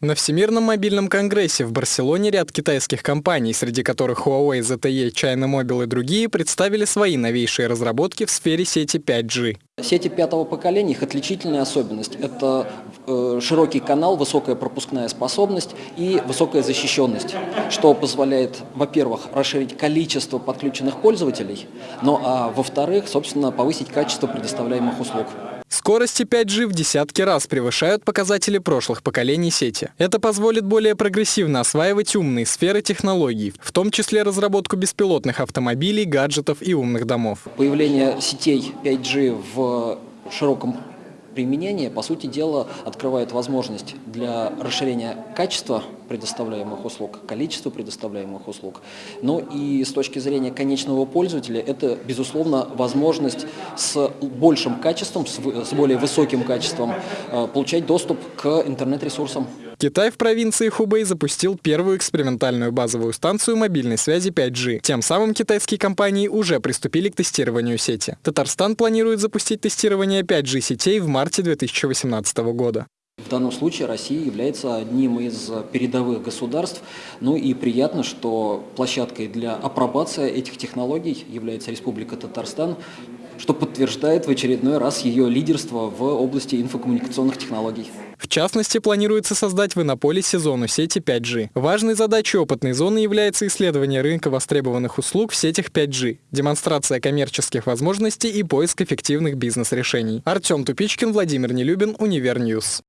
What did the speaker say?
На Всемирном мобильном конгрессе в Барселоне ряд китайских компаний, среди которых Huawei, ZTE, China Mobile и другие, представили свои новейшие разработки в сфере сети 5G. Сети пятого поколения, их отличительная особенность – это э, широкий канал, высокая пропускная способность и высокая защищенность, что позволяет, во-первых, расширить количество подключенных пользователей, ну а во-вторых, собственно, повысить качество предоставляемых услуг. Скорости 5G в десятки раз превышают показатели прошлых поколений сети. Это позволит более прогрессивно осваивать умные сферы технологий, в том числе разработку беспилотных автомобилей, гаджетов и умных домов. Появление сетей 5G в широком применение, по сути дела, открывает возможность для расширения качества предоставляемых услуг, количества предоставляемых услуг. Ну и с точки зрения конечного пользователя, это, безусловно, возможность с большим качеством, с более высоким качеством э, получать доступ к интернет-ресурсам. Китай в провинции Хубэй запустил первую экспериментальную базовую станцию мобильной связи 5G. Тем самым китайские компании уже приступили к тестированию сети. Татарстан планирует запустить тестирование 5G сетей в марте 2018 года. В данном случае Россия является одним из передовых государств. Ну и приятно, что площадкой для апробации этих технологий является Республика Татарстан, что подтверждает в очередной раз ее лидерство в области инфокоммуникационных технологий. В частности, планируется создать в Иннополисе зону сети 5G. Важной задачей опытной зоны является исследование рынка востребованных услуг в сетях 5G, демонстрация коммерческих возможностей и поиск эффективных бизнес-решений. Артем Тупичкин, Владимир Нелюбин, Univer News.